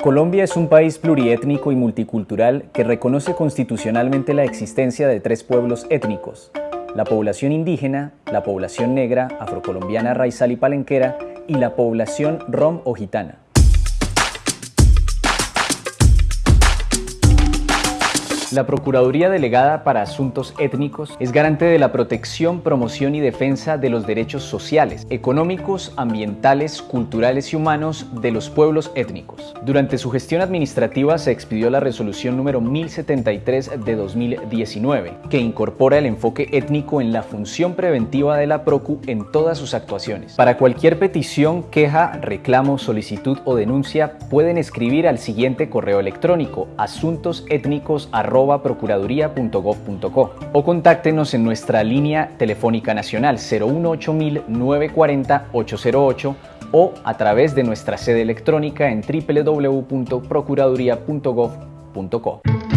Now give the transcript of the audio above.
Colombia es un país pluriétnico y multicultural que reconoce constitucionalmente la existencia de tres pueblos étnicos, la población indígena, la población negra, afrocolombiana raizal y palenquera y la población rom o gitana. La Procuraduría Delegada para Asuntos Étnicos es garante de la protección, promoción y defensa de los derechos sociales, económicos, ambientales, culturales y humanos de los pueblos étnicos. Durante su gestión administrativa se expidió la resolución número 1073 de 2019, que incorpora el enfoque étnico en la función preventiva de la PROCU en todas sus actuaciones. Para cualquier petición, queja, reclamo, solicitud o denuncia, pueden escribir al siguiente correo electrónico asuntosétnicos@ procuraduría.gov.co o contáctenos en nuestra línea telefónica nacional 018 940 808 o a través de nuestra sede electrónica en www.procuraduría.gov.co.